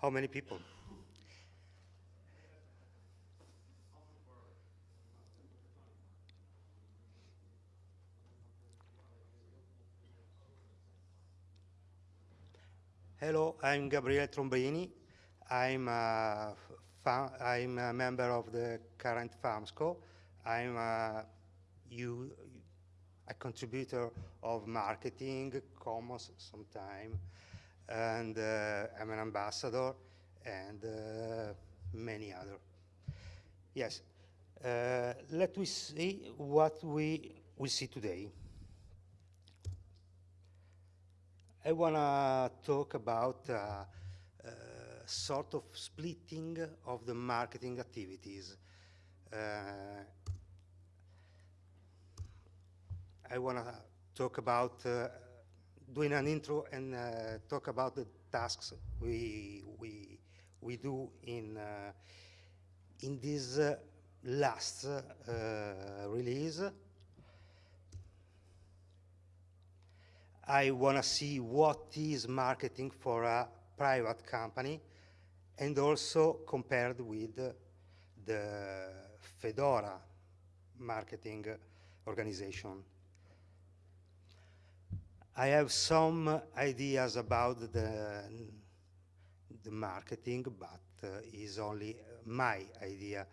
How many people? Hello, I'm Gabriele Trombini. I'm a, I'm a member of the current FAMSCO. I'm a, you, a contributor of marketing, CommOps sometime, and uh, I'm an ambassador, and uh, many other. Yes, uh, let we see what we will see today. I want to talk about sort of splitting of the marketing activities. Uh, I want to talk about uh, doing an intro and uh, talk about the tasks we we we do in uh, in this last release. I want to see what is marketing for a private company and also compared with the Fedora marketing organization. I have some ideas about the, the marketing, but uh, is only my idea.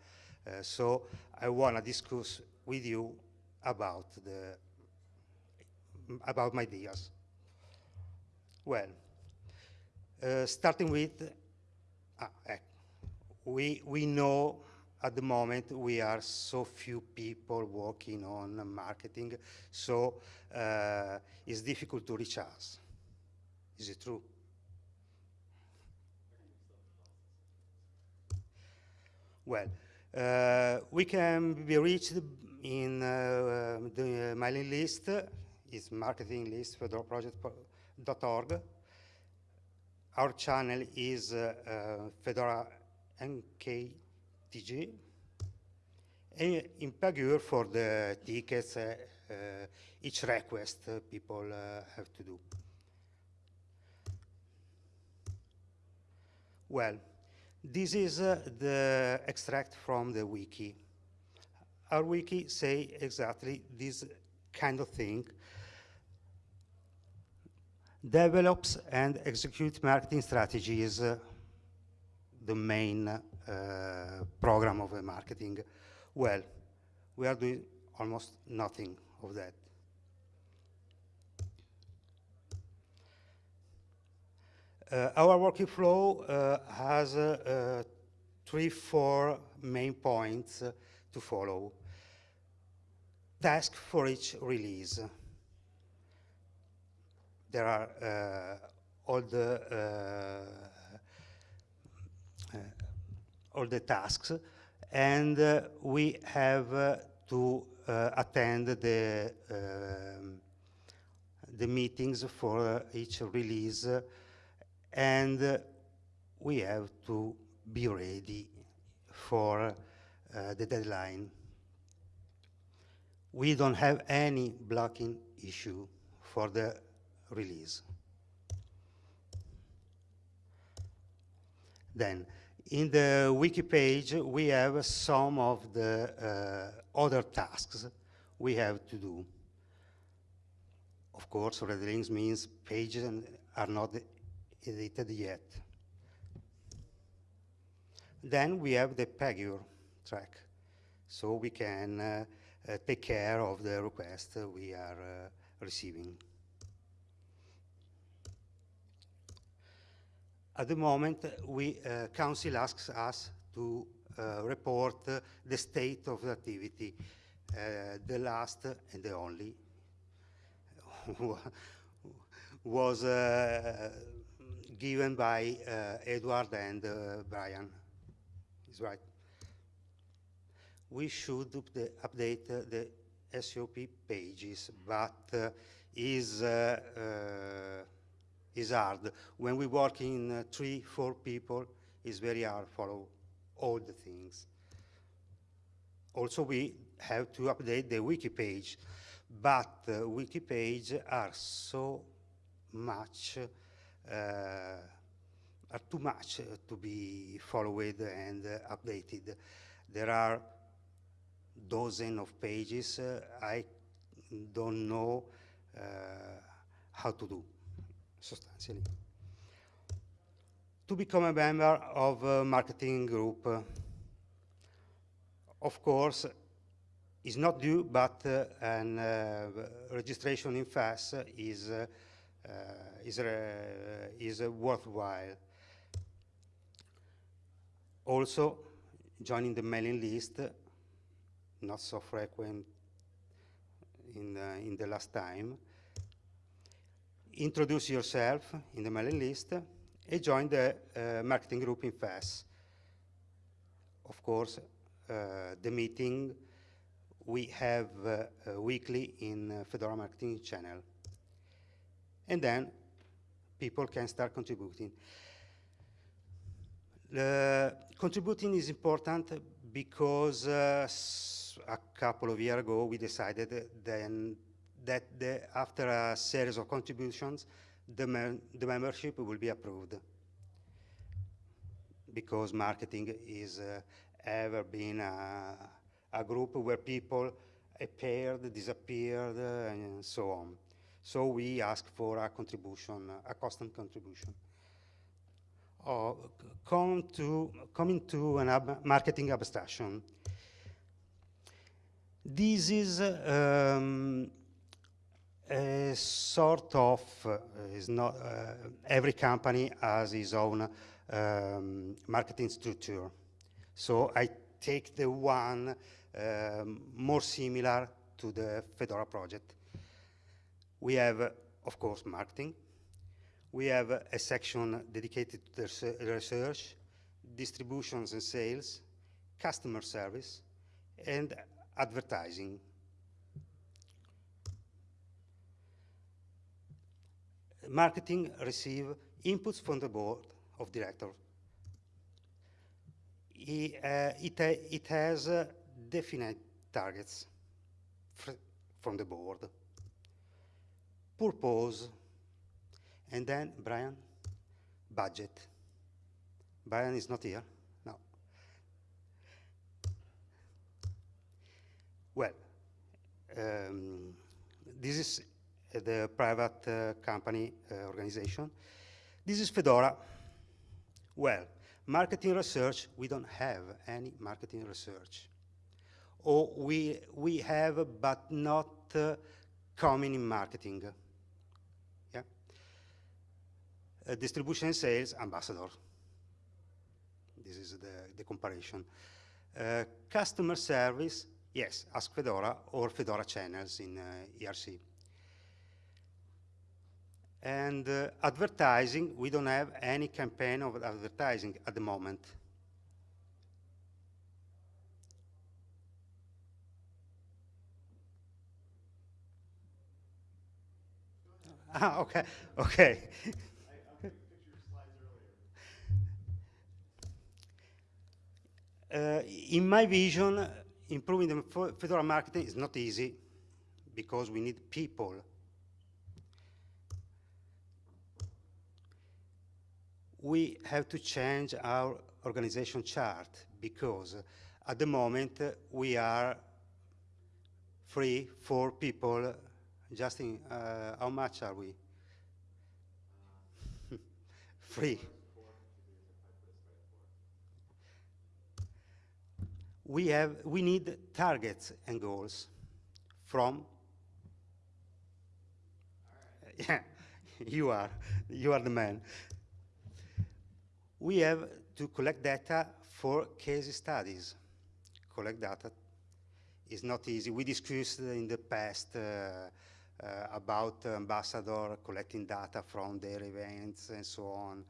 Uh, so I want to discuss with you about the about my ideas. Well, uh, starting with, ah, eh, we, we know at the moment we are so few people working on marketing, so uh, it's difficult to reach us. Is it true? Well, uh, we can be reached in uh, the mailing list it's marketing list fedora Our channel is uh, uh, Fedora MKTG. And in Pagure for the tickets, uh, uh each request uh, people uh, have to do. Well, this is the extract from the wiki. Our wiki say exactly this kind of thing develops and executes marketing strategies, uh, the main uh, program of marketing. Well, we are doing almost nothing of that. Uh, our working flow uh, has uh, uh, three, four main points to follow. Task for each release there are uh, all the uh, uh, all the tasks, and uh, we have uh, to uh, attend the um, the meetings for each release, and we have to be ready for uh, the deadline. We don't have any blocking issue for the release. Then, in the wiki page, we have some of the uh, other tasks we have to do. Of course, red links means pages are not edited yet. Then we have the Pagure track, so we can uh, uh, take care of the request we are uh, receiving. At the moment, we, uh, Council asks us to uh, report uh, the state of the activity, uh, the last and the only was uh, given by uh, Edward and Brian. Is right. We should update the SOP pages, but is is hard. When we work in uh, three, four people, it's very hard to follow all the things. Also, we have to update the wiki page, but the wiki page are so much uh, are too much uh, to be followed and uh, updated. There are dozen of pages uh, I don't know uh, how to do, substantially. To become a member of a marketing group, uh, of course, is not due, but uh, an uh, registration in FAS is, uh, uh, is, is worthwhile. Also, joining the mailing list, not so frequent in, in the last time. Introduce yourself in the mailing list and join the uh, marketing group in FAS. Of course, uh, the meeting we have uh, weekly in uh, Fedora Marketing channel. And then people can start contributing. contributing is important because uh, a couple of years ago we decided then that the, after a series of contributions, the, me the membership will be approved because marketing is uh, ever been a, a group where people appeared, disappeared, and so on. So we ask for a contribution, a constant contribution. Uh, come to, coming to an ab marketing abstraction. This is um, a sort of, uh, is not, uh, every company has its own um, marketing structure. So I take the one um, more similar to the Fedora project. We have, uh, of course, marketing. We have uh, a section dedicated to research, distributions and sales, customer service, and advertising. Marketing receive inputs from the board of directors. It, uh, it, uh, it has uh, definite targets from the board, purpose, and then, Brian, budget. Brian is not here, no. Well, um, this is the private uh, company uh, organization. This is Fedora. Well, marketing research, we don't have any marketing research or we, we have but not uh, common in marketing. Yeah? Uh, distribution and sales, ambassador. This is the, the comparison. Uh, customer service, yes, ask Fedora or Fedora channels in uh, IRC. And uh, advertising, we don't have any campaign of advertising at the moment. Ah, okay, okay. Uh, in my vision, improving the Fedora marketing is not easy because we need people. We have to change our organization chart because at the moment we are free for people Justin, uh, how much are we? Free. We have, we need targets and goals from, yeah, you are, you are the man. We have to collect data for case studies. Collect data is not easy. We discussed in the past uh, uh, about ambassador collecting data from their events and so on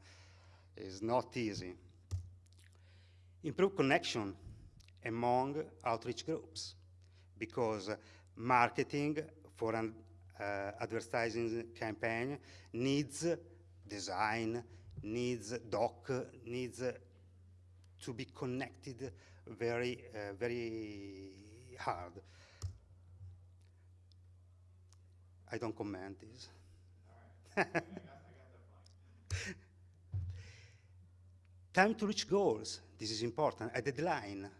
It's not easy. Improve connection among outreach groups because marketing for an uh, advertising campaign needs design, needs doc, needs to be connected very, uh, very hard. I don't comment this. time to reach goals. This is important. A deadline.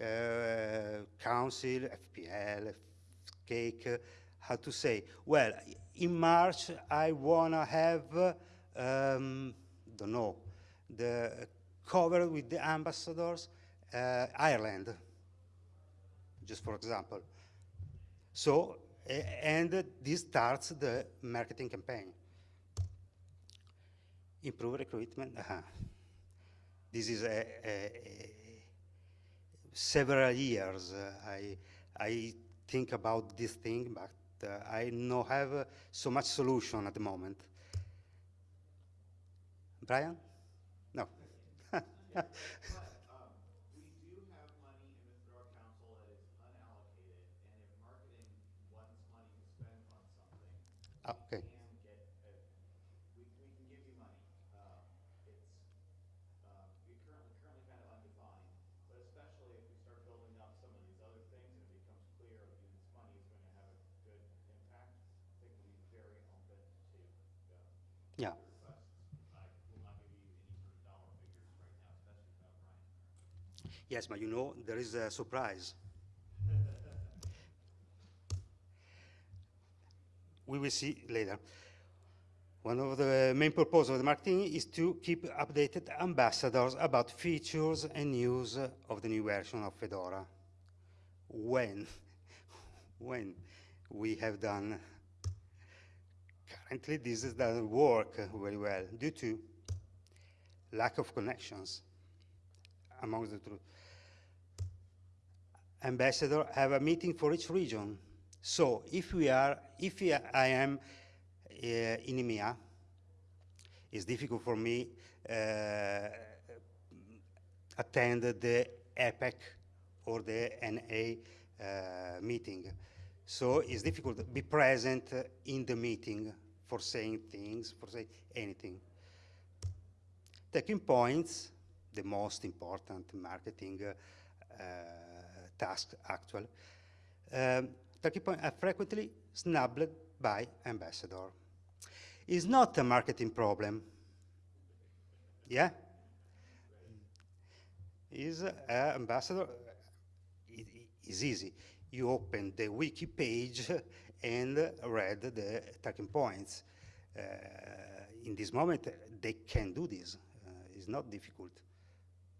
Uh, council, FPL, cake, how to say? Well, in March, I want to have, know, the cover with the ambassadors, uh, Ireland, just for example. So, uh, and this starts the marketing campaign. Improve recruitment. Uh -huh. This is a, a, a several years. Uh, I, I think about this thing, but uh, I don't have uh, so much solution at the moment. Brian? No. Ah, okay. Yeah. Yes, but you know, there is a surprise. we will see later. One of the main purposes of the marketing is to keep updated ambassadors about features and news of the new version of Fedora. When, when we have done Currently, this doesn't work very well due to lack of connections among the two. Ambassador have a meeting for each region. So if we are, if I am uh, in EMEA, it's difficult for me uh, attend the APAC or the NA uh, meeting. So it's difficult to be present in the meeting for saying things, for saying anything. Taking points, the most important marketing uh, task actually. Um, talking points are frequently snubbed by ambassador. It's not a marketing problem. Yeah? Is uh, ambassador, it is easy. You open the wiki page and read the talking points. Uh, in this moment, they can do this. Uh, it's not difficult.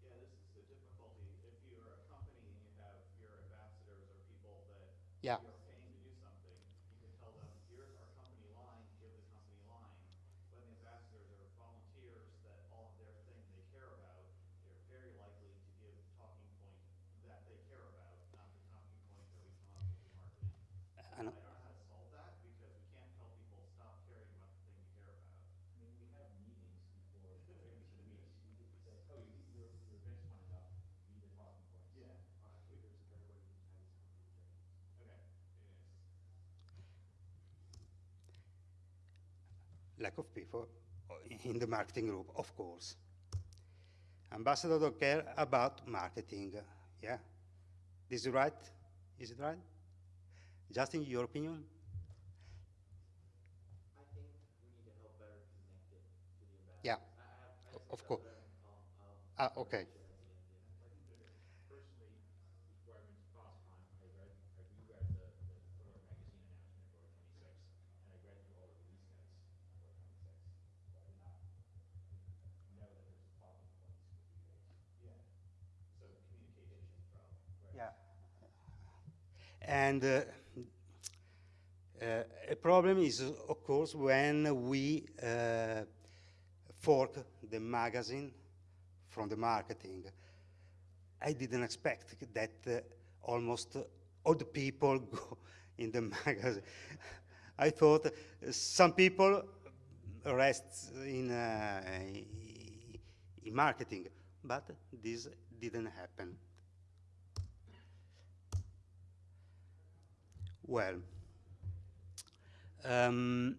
Yeah, this is the difficulty. If you're a company and you have your ambassadors or people that yeah. you're paying to do something, you can tell them, here's our company line, give the company line. When the ambassadors are volunteers that all of their thing they care about, they're very likely to give talking point that they care about, not the talking point that we come up with in marketing. I know. I don't know how to solve that because we can't tell people stop caring about the thing you care about. I mean, we have meetings before, before we should meet, we could say, oh, you, your, your event's coming up, be the talking points. Yeah. Uh, I think there's a better way to entice company to Okay, it is. Lack of people uh, in the marketing group, of course. Ambassador don't care about marketing, yeah? This is right? Is it right? Just in your opinion? I think we need to help better connect it to the ambassadors. Yeah, I, I I of course. I'll, I'll um, um, Ah, okay. share at the end, yeah. Personally, before I went to FOSSCON, I read, I reread the, the Fedora magazine announcement for twenty-six, and I read through all the release notes for twenty-six. So I did not know that there's a talking points with you guys. Yeah. So communication's a problem. Yeah. And uh, uh, a problem is, of course, when we uh, fork the magazine from the marketing. I didn't expect that uh, almost all the people go in the magazine. I thought uh, some people rest in, in marketing, but this didn't happen. Well, um,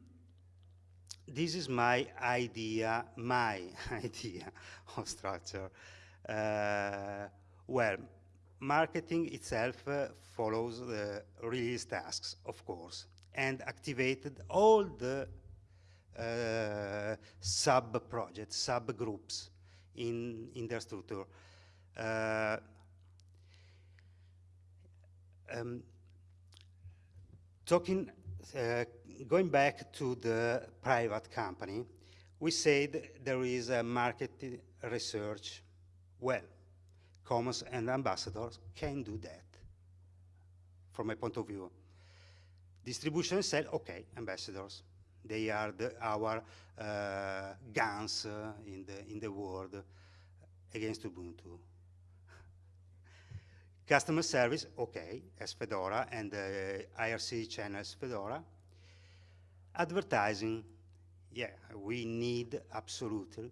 this is my idea, my idea of structure. Uh, well, marketing itself uh, follows the release tasks, of course, and activated all the uh, sub-projects, sub-groups in, in their structure. Uh, um, talking, uh, going back to the private company, we said there is a market research. Well, CommOps and ambassadors can do that, from my point of view. Distribution said, okay, ambassadors, they are the, our uh, guns uh, in, the, in the world against Ubuntu. Customer service, okay, as Fedora and the IRC channels Fedora. Advertising, yeah, we need absolutely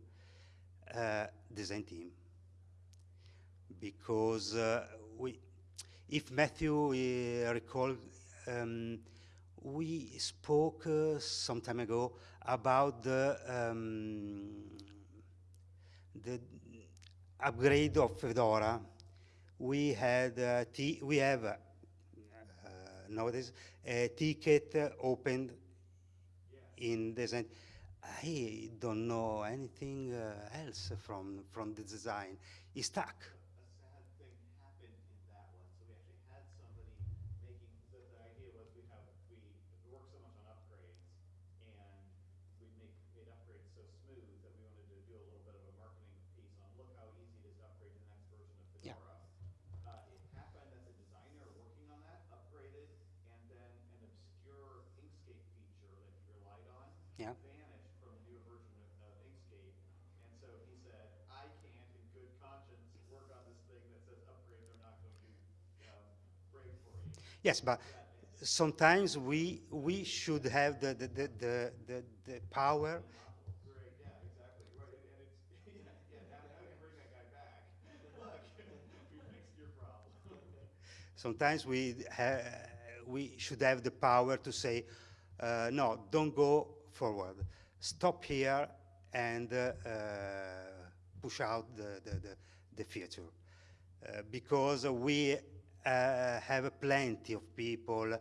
uh, design team because uh, we, if Matthew uh, recall, um, we spoke uh, some time ago about the um, the upgrade of Fedora. We had we have uh, nowadays a ticket opened in design. I don't know anything uh, else from from the design. It's stuck. a sad thing happened in that one. So we actually had somebody making, the, the idea was we have, we, we work so much on upgrades and we make, made upgrades so smooth that we wanted to do a little bit of a marketing piece on, look how easy it is to upgrade to the next version of Yeah. Fedora. Uh, it happened that the designer working on that upgraded and then an obscure Inkscape feature that he relied on Yeah. vanished from the newer version of, of Inkscape. And so he said, I can't in good conscience work on this thing that says upgrades are not going to, um, break for you. Yes, but sometimes we we should have the the the the, the, the power. Sometimes we ha- we should have the power to say, uh, no, don't go forward. Stop here and uh, uh, push out the the, the, the future, uh, because we have plenty of people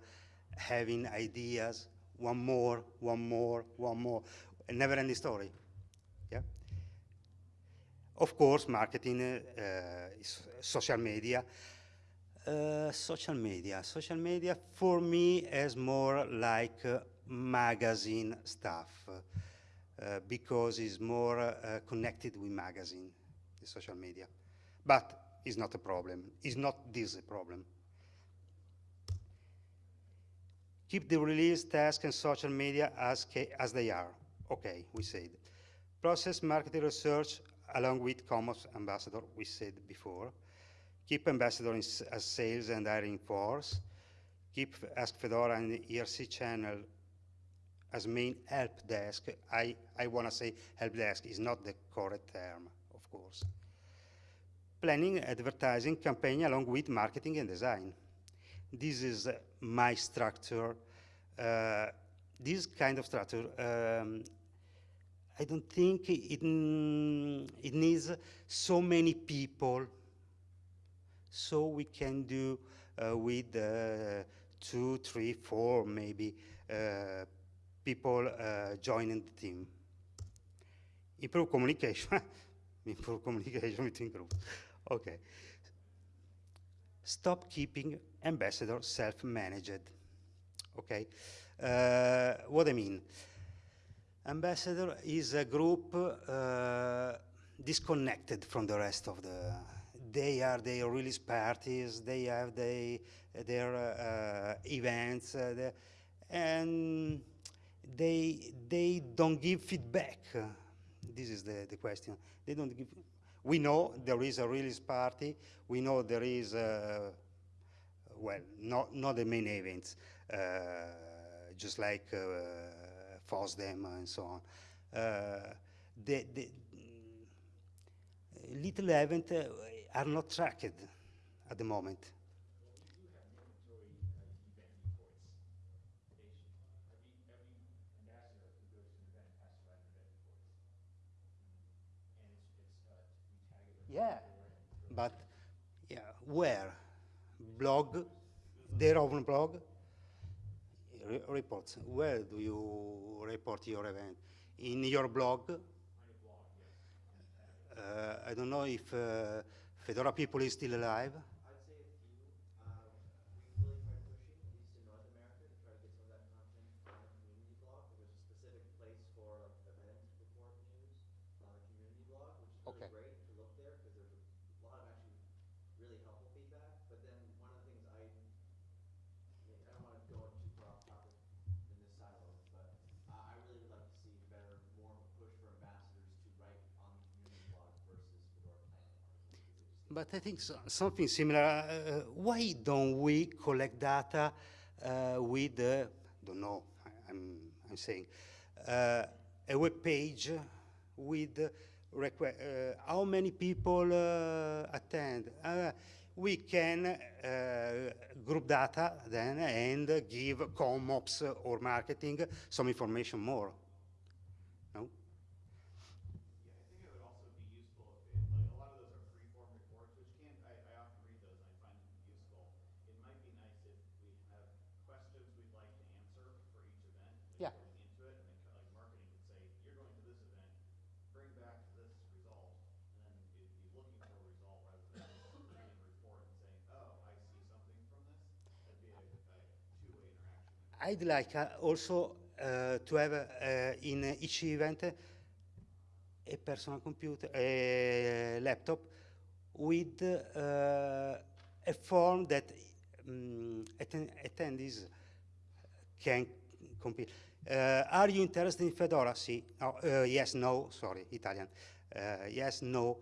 having ideas. One more, one more, one more, a never-ending story. Yeah. Of course, marketing uh, social media. Uh, social media. Social media for me is more like uh, magazine stuff uh, because it's more uh, connected with magazine, the social media. But it's not a problem. is not this a problem. Keep the release task and social media as, as they are. Okay, we said. Process marketing research along with CommOps ambassador, we said before. Keep ambassador in, as sales and hiring force. Keep Ask Fedora and the IRC channel as main help desk. I, I want to say help desk is not the correct term, of course. Planning advertising campaign along with marketing and design. This is my structure. Uh, this kind of structure, um, I don't think it, mm, it needs so many people so we can do uh, with uh, two, three, four maybe uh, people uh, joining the team. Improve communication, improve communication between groups. Okay. Stop keeping ambassador self-managed. Okay. Uh, what I mean? Ambassador is a group uh, disconnected from the rest of the. They are their release parties. They have they, their uh, events, uh, the, and they they don't give feedback. This is the, the question. They don't give. We know there is a release party. We know there is. Uh, well, not, not the main events, uh, just like uh, FOSDEM and so on. Uh, the, the little events uh, are not tracked at the moment. yeah. But yeah, where? Blog, their own blog, Re reports. Where do you report your event? In your blog? Uh, I don't know if uh, Fedora people is still alive. But I think so, something similar, uh, uh, why don't we collect data uh, with, uh, don't know, I, am I'm, I'm saying, uh, a web page with uh, how many people uh, attend. we can group data then and give COMOPS or marketing some information more. I'd like uh, also uh, to have uh, in each event a personal computer, a laptop with a form that um, atten attendees can compete. Uh, are you interested in Fedora? See, oh, uh, yes, no, sorry, Italian. Uh, yes, no.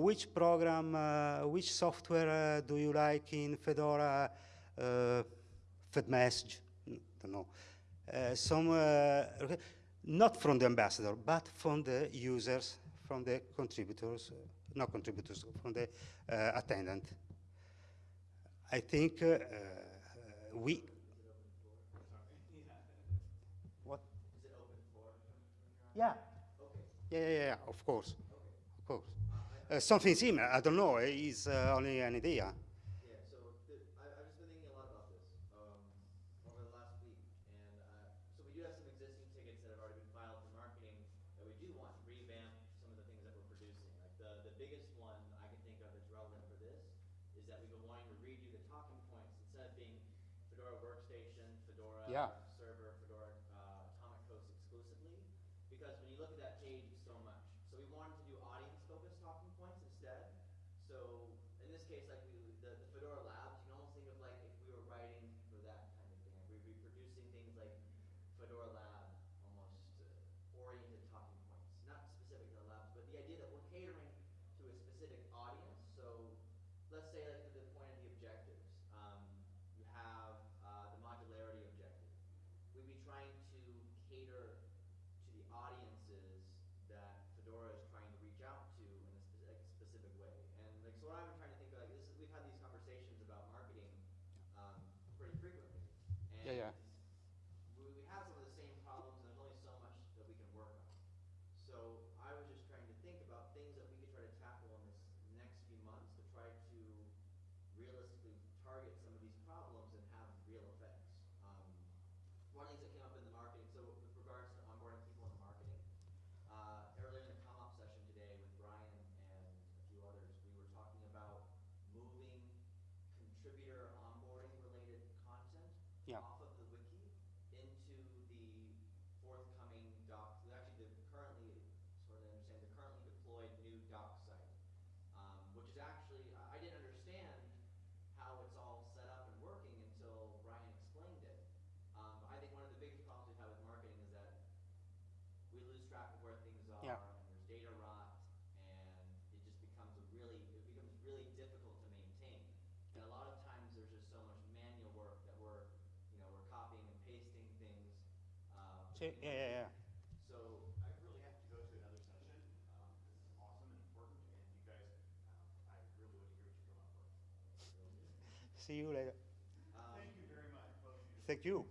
which program, which software do you like in Fedora? Uh, FedMessage, no. Uh, some, uh, not from the ambassador, but from the users, from the contributors, uh, not contributors, from the attendant. I think we Yeah. Okay. yeah. Yeah, yeah, of course. Okay. Of course. Uh, something similar, I don't know, it's uh, only an idea. Yeah. Uh, server, Fedora, uh, Atomic Host exclusively, because when you look at that page, it's so much. So we wanted to do audience-focused talking points instead. So in this case, like we Yeah, yeah, yeah. So I really have to go to another session. Um, this is awesome and important, and you guys, um, I really want to hear what you come up with. See you later. Um, Thank you very much. Thank you.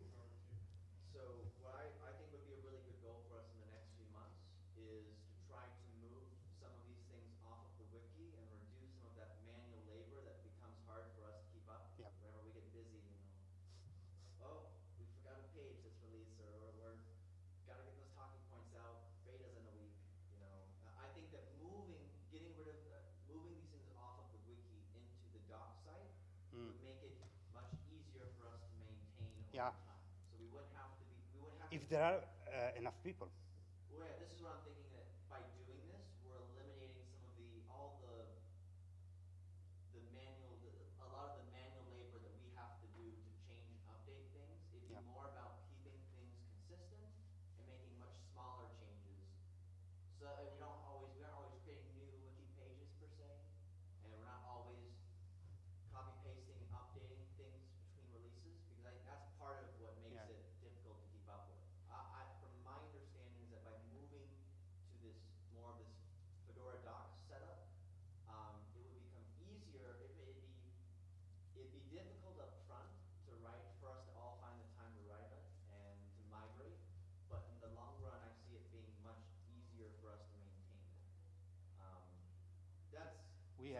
there are uh, enough people. Well,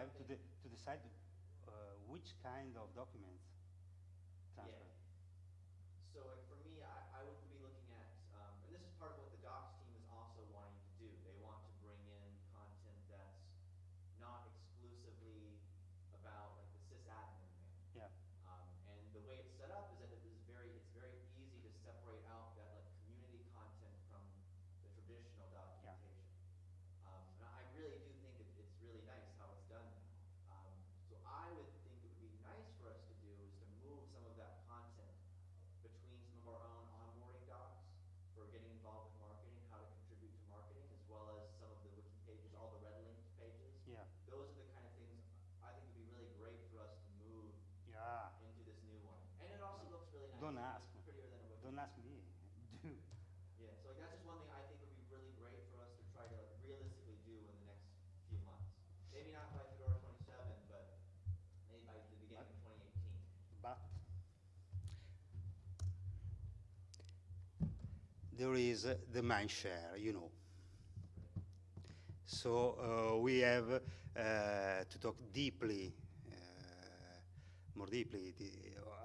have to, de to decide uh, which kind of documents there is the man share, you know. So uh, we have uh, to talk deeply, uh, more deeply the,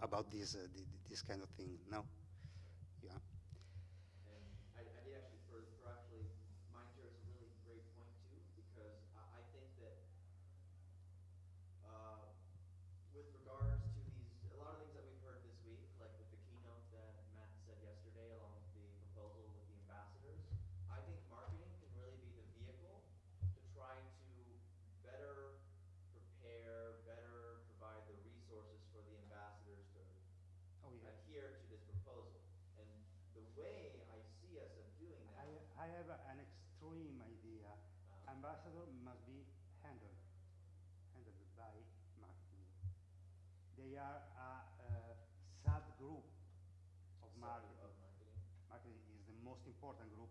about this, the, this kind of thing now. important group.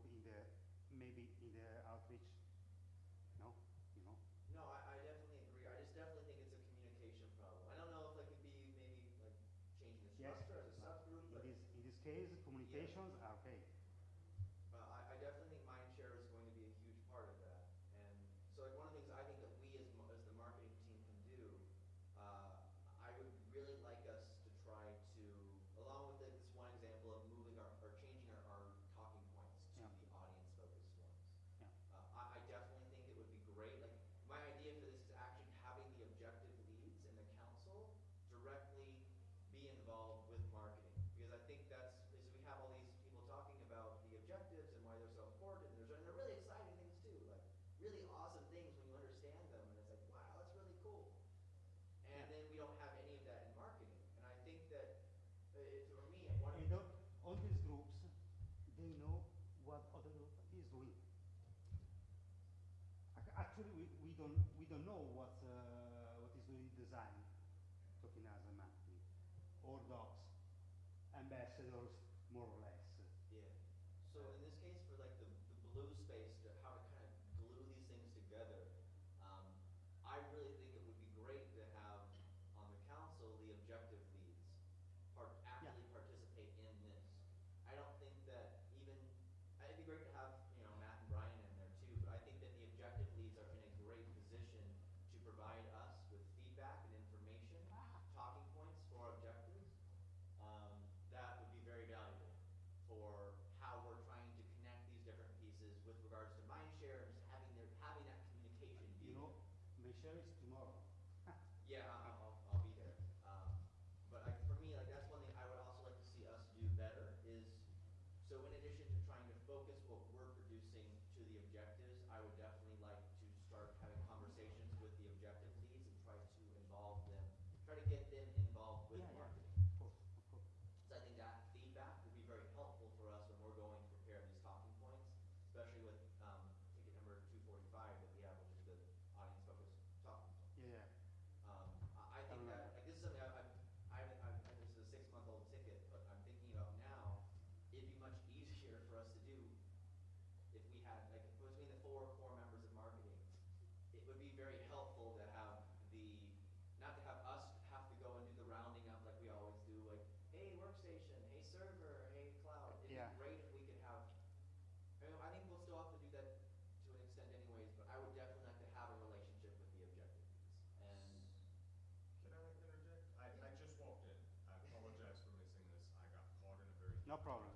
No problem.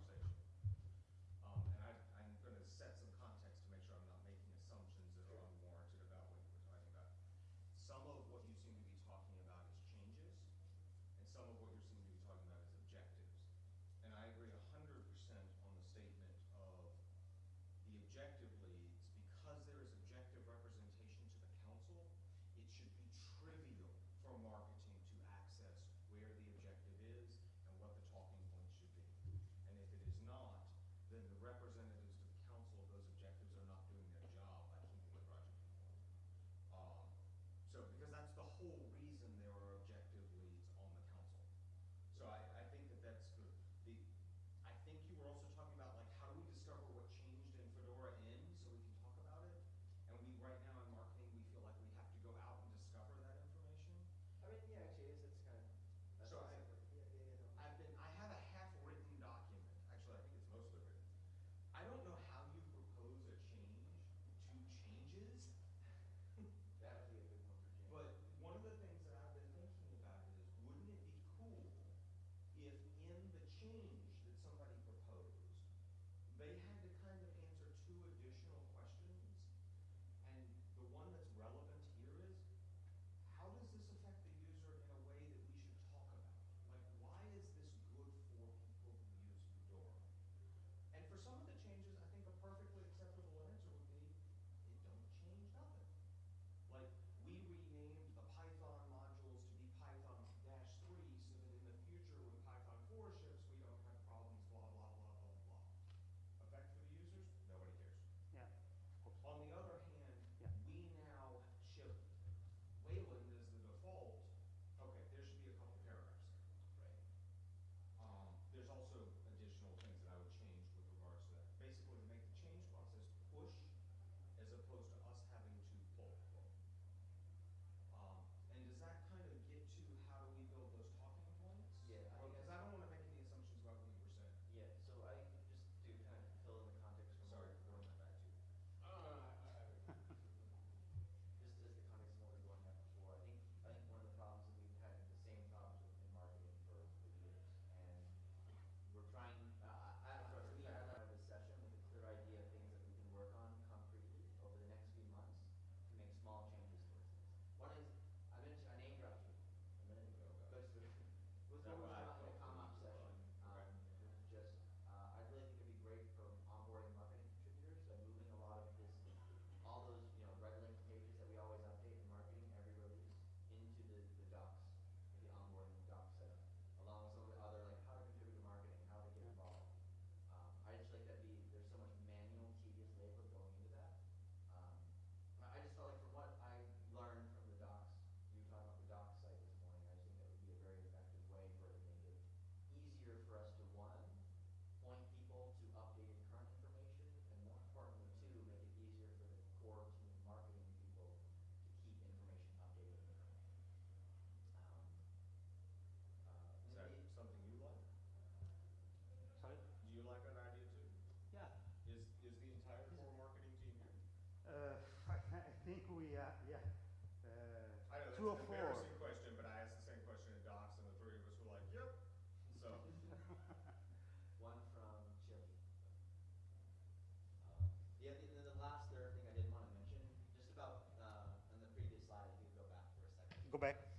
Go back.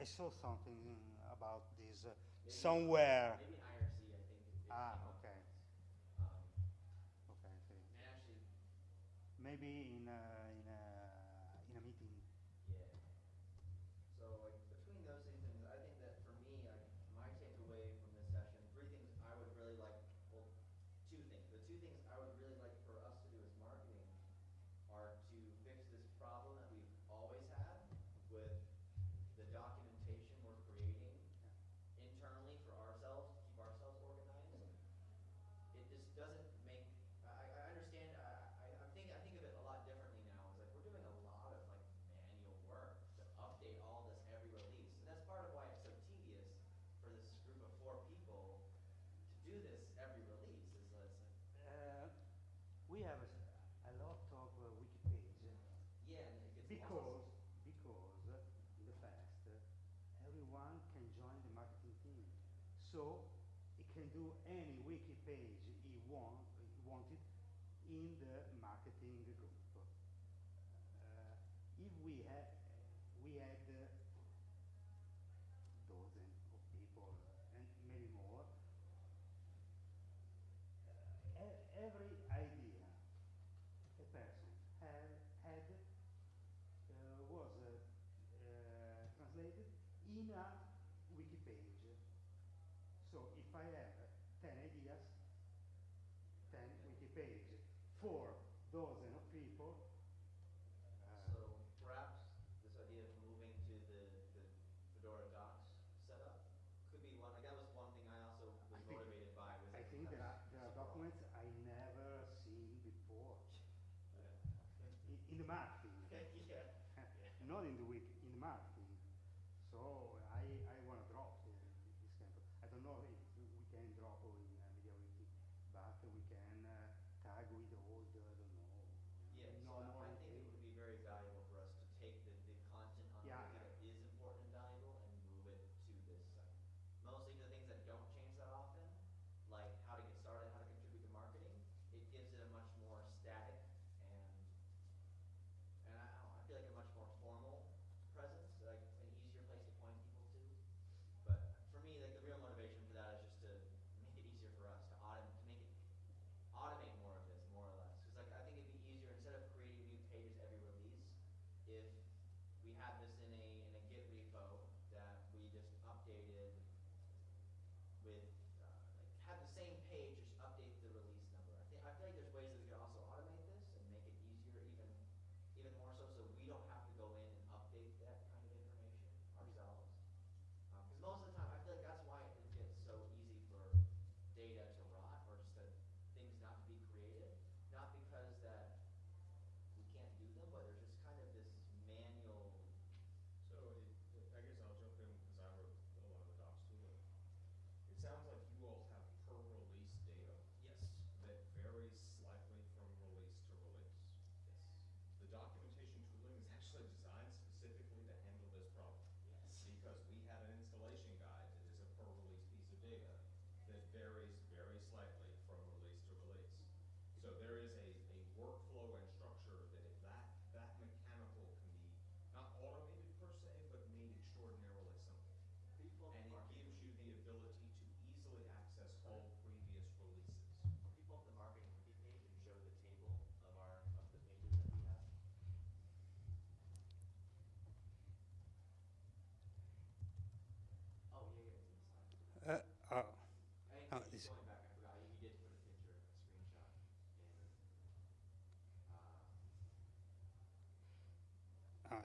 I saw something about this uh, maybe somewhere. Maybe IRC, I think. Ah, okay. Um, okay. Actually, maybe in. Uh, in a wiki page. So if I have 10 ideas, 10 wiki page for dozen of people. Uh, so perhaps this idea of moving to the, the Fedora Docs setup could be one. Like that was one thing I also was I motivated by. I think there are, there are documents I never seen before. yeah. in, in, the marketing, yeah. not in the wiki.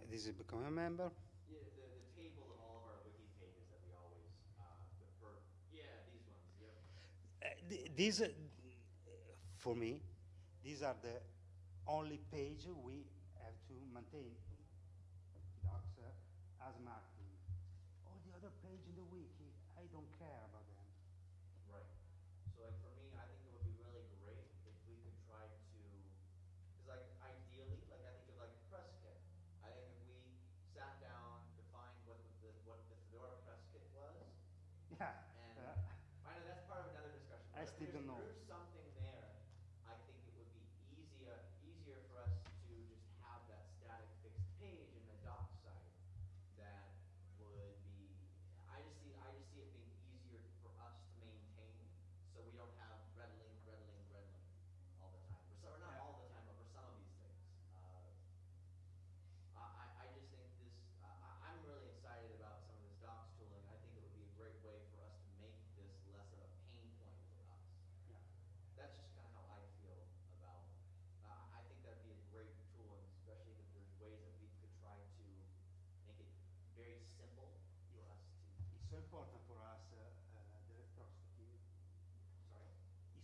this is becoming a member? Yeah, the, the table of all of our wiki pages that we always uh, defer. Yeah, these ones. Yep. Uh, th these, uh, for me, these are the only page we have to maintain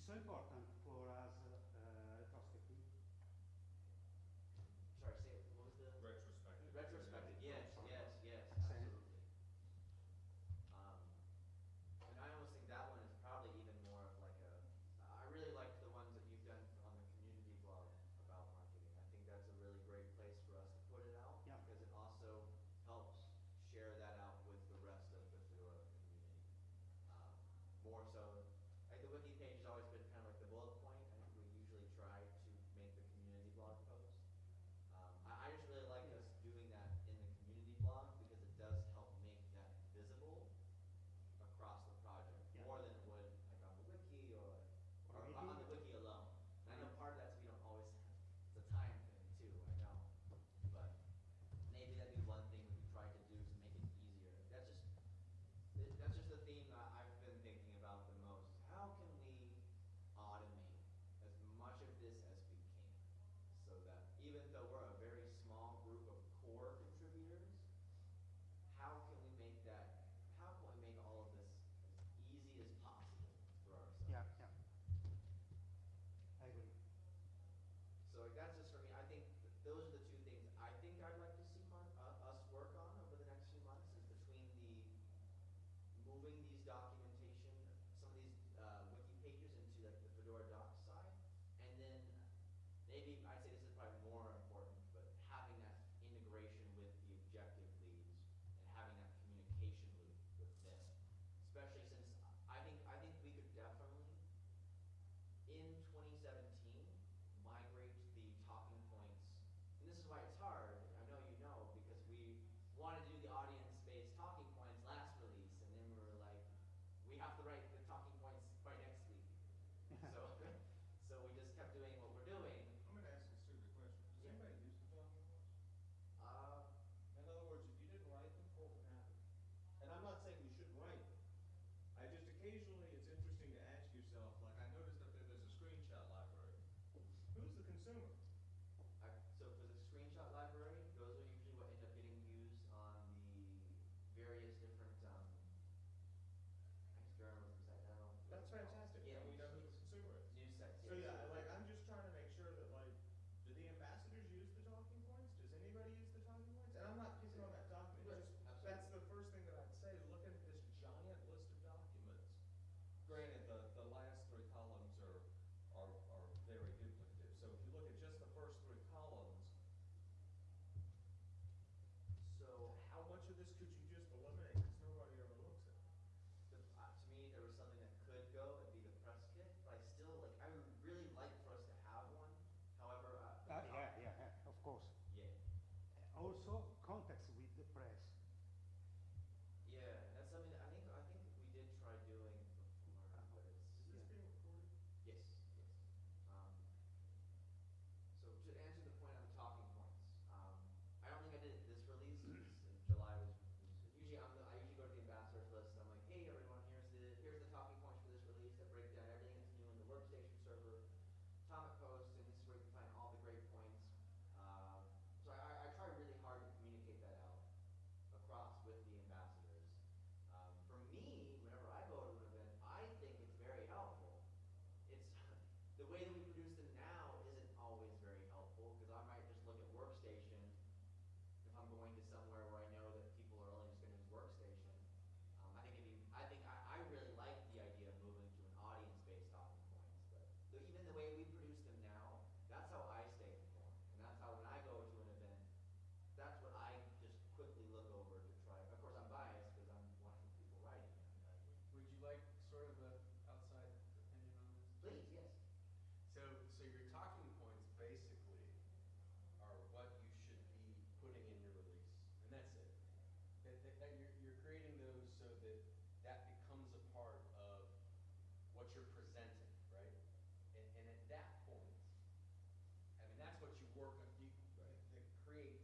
so important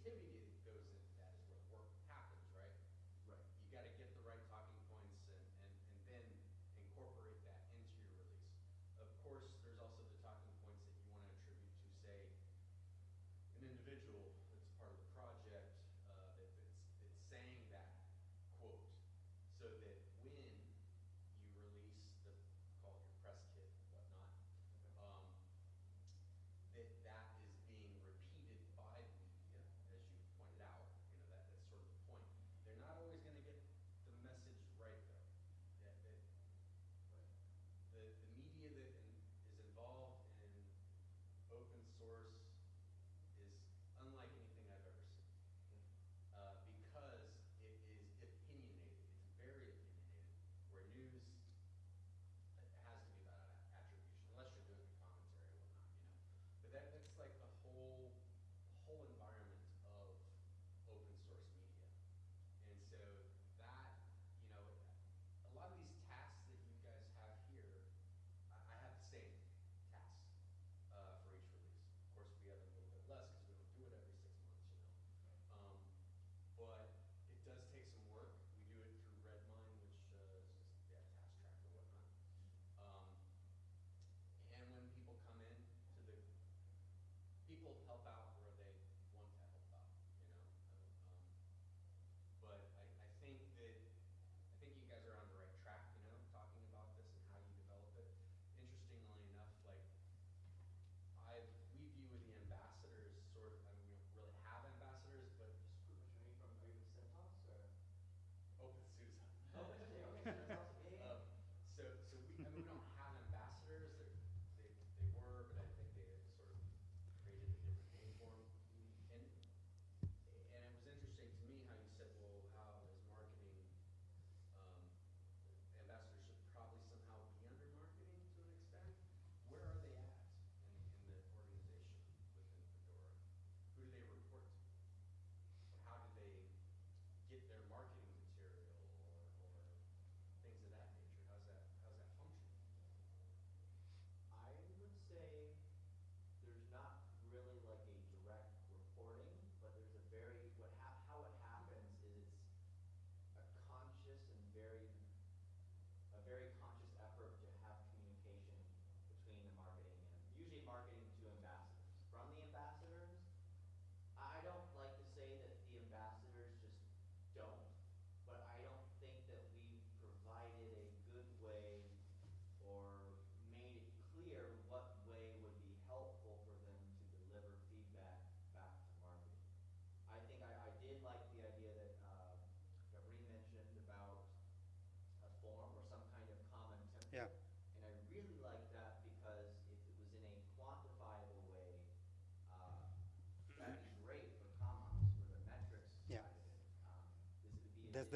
creativity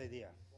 idea. format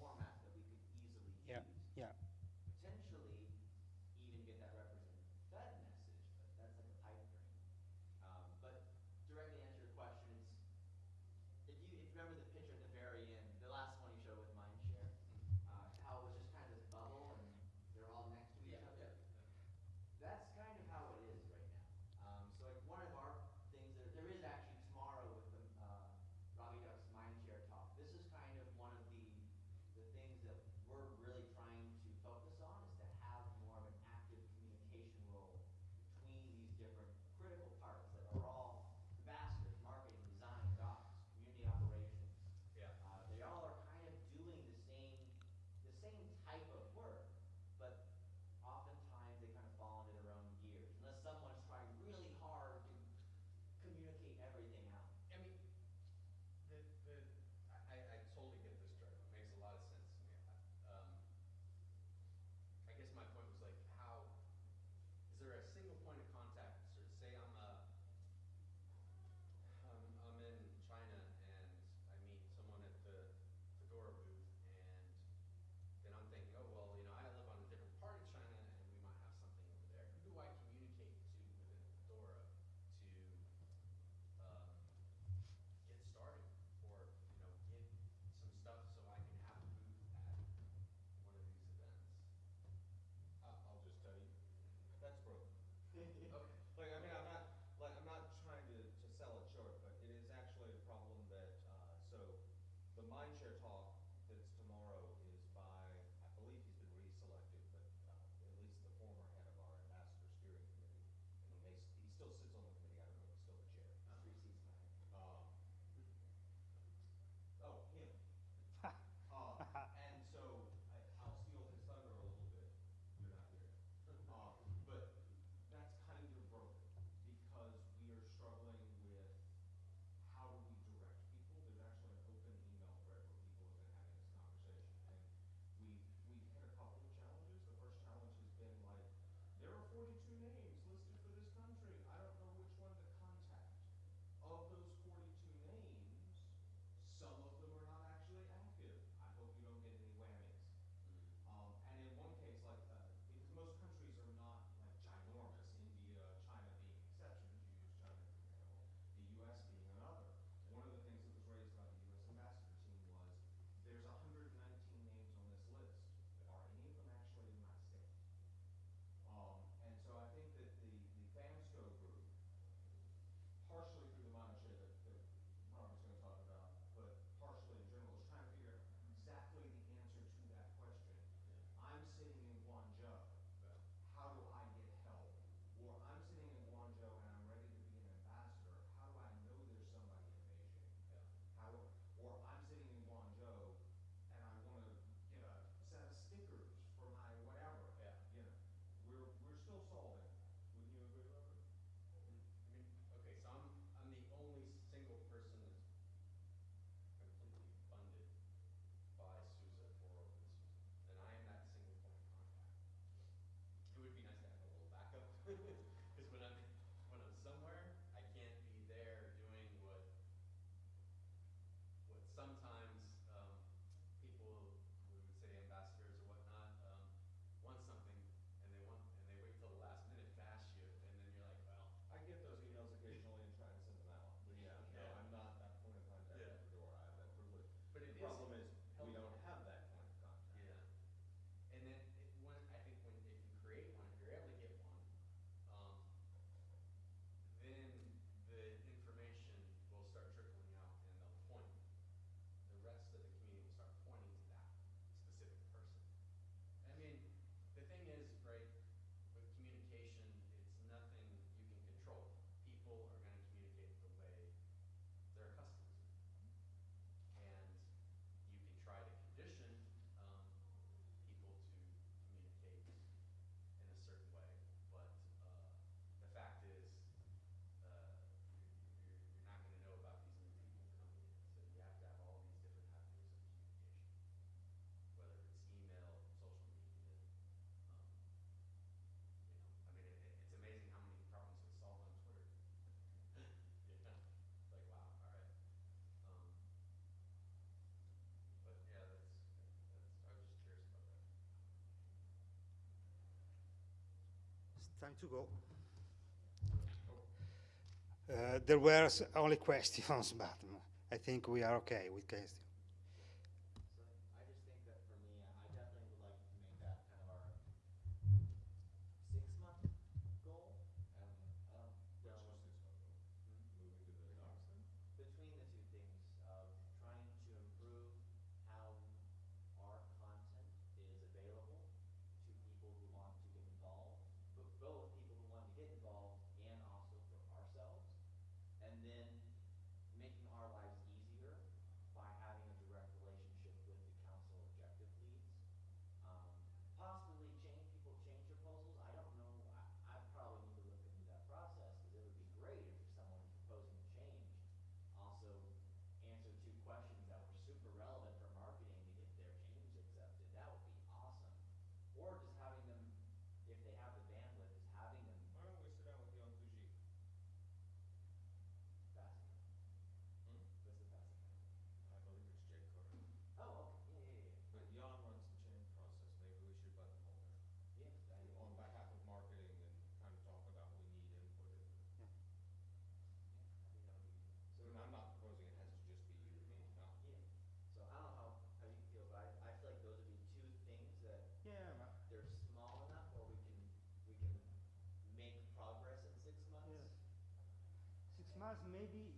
Time to go. Uh, there were only questions, but I think we are okay with questions. maybe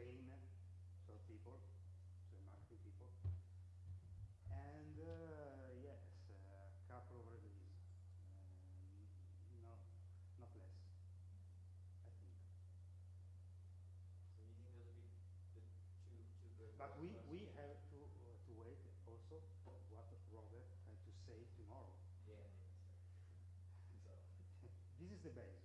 train sort people, so marketing people. And uh, yes, a couple of releases, uh, no, not less, But we, we have to, uh, to wait also what Robert had to say tomorrow. Yeah. So. this is the base.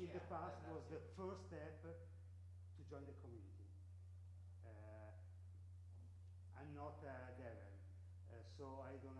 in the past that, was the first step to join the community. Uh, I'm not uh, a devil, uh, so I don't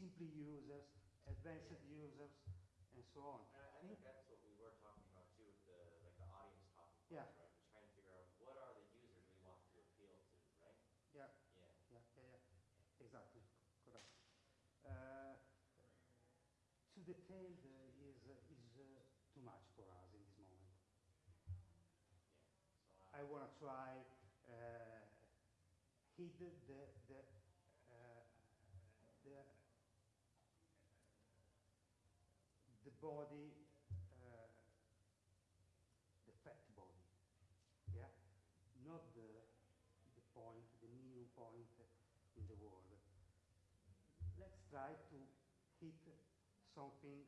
simply users, advanced users, and so on. And I, I think that's what we were talking about too, with the like the audience yeah. right? We're trying to figure out what are the users we want to appeal to, right? Yeah. Yeah. Yeah. Yeah. yeah. Exactly. Correct. Uh, too detailed uh, is uh, is too much for us in this moment. Yeah. So, uh, I want to try uh, hid the body, uh, the fat body, yeah, not the the point, the new point in the world. Let's try to hit something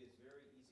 it is very easy.